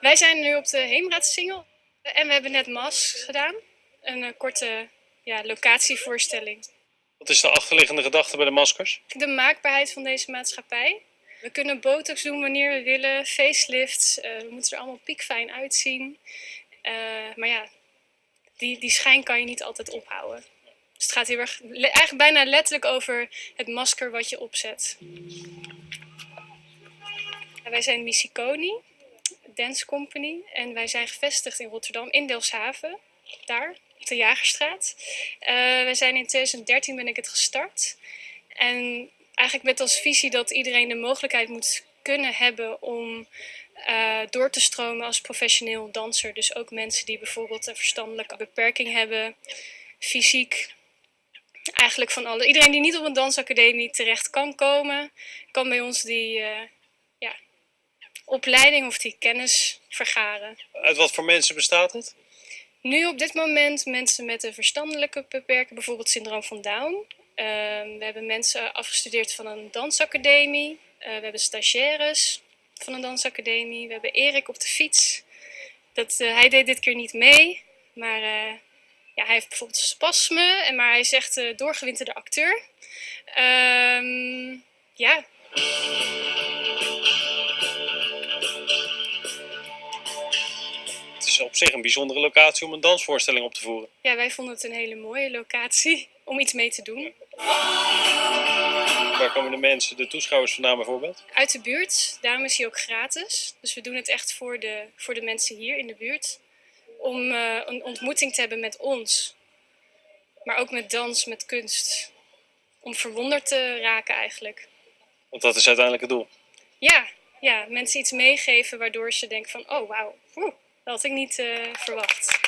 Wij zijn nu op de Heemraadsingel en we hebben net MAS gedaan. Een eh, korte ja, locatievoorstelling. Wat is de achterliggende gedachte bij de maskers? De maakbaarheid van deze maatschappij. We kunnen botox doen wanneer we willen, facelifts, eh, we moeten er allemaal piekfijn uitzien. Eh, maar ja, die, die schijn kan je niet altijd ophouden. Dus het gaat heel erg, le- eigenlijk bijna letterlijk over het masker wat je opzet. En wij zijn Missiconi, Dance Company. En wij zijn gevestigd in Rotterdam, in Delfshaven. Daar, op de Jagerstraat. Eh, wij zijn in 2013 ben ik het gestart. En eigenlijk met als visie dat iedereen de mogelijkheid moet kunnen hebben om eh, door te stromen als professioneel danser. Dus ook mensen die bijvoorbeeld een verstandelijke beperking hebben, fysiek. Eigenlijk van alle. Iedereen die niet op een dansacademie terecht kan komen, kan bij ons die eh, opleiding of die kennis vergaren. Uit wat voor mensen bestaat het? Nu op dit moment mensen met een verstandelijke beperking, bijvoorbeeld syndroom van Down. Ehm, we hebben mensen afgestudeerd van een dansacademie. Eh, we hebben stagiaires van een dansacademie. We hebben Erik op de fiets. Dat, eh, hij deed dit keer niet mee, maar eh, ja, hij heeft bijvoorbeeld spasme, en maar hij is echt doorgewinterde acteur. Ehm, ja, is op zich een bijzondere locatie om een dansvoorstelling op te voeren. ja, wij vonden het een hele mooie locatie om iets mee te doen. Waar komen de mensen, de toeschouwers vandaan bijvoorbeeld? uit de buurt. Daarom is hij ook gratis. Dus we doen het echt voor de, voor de mensen hier in de buurt. Om eh, een ontmoeting te hebben met ons. Maar ook met dans, met kunst. Om verwonderd te raken eigenlijk. Want dat is uiteindelijk het doel. Ja, ja mensen iets meegeven waardoor ze denken van... Oh, wauw, dat had ik niet eh, verwacht.